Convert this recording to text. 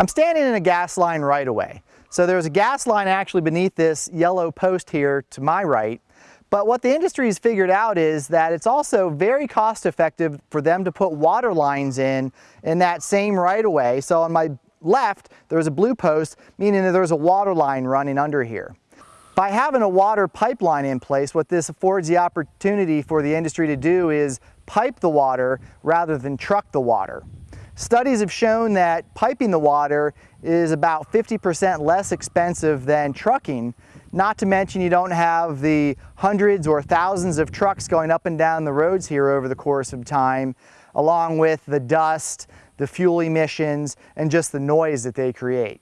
I'm standing in a gas line right of way. So there's a gas line actually beneath this yellow post here to my right. But what the industry has figured out is that it's also very cost effective for them to put water lines in in that same right of way. So on my left, there's a blue post, meaning that there's a water line running under here. By having a water pipeline in place, what this affords the opportunity for the industry to do is pipe the water rather than truck the water. Studies have shown that piping the water is about 50% less expensive than trucking, not to mention you don't have the hundreds or thousands of trucks going up and down the roads here over the course of time, along with the dust, the fuel emissions, and just the noise that they create.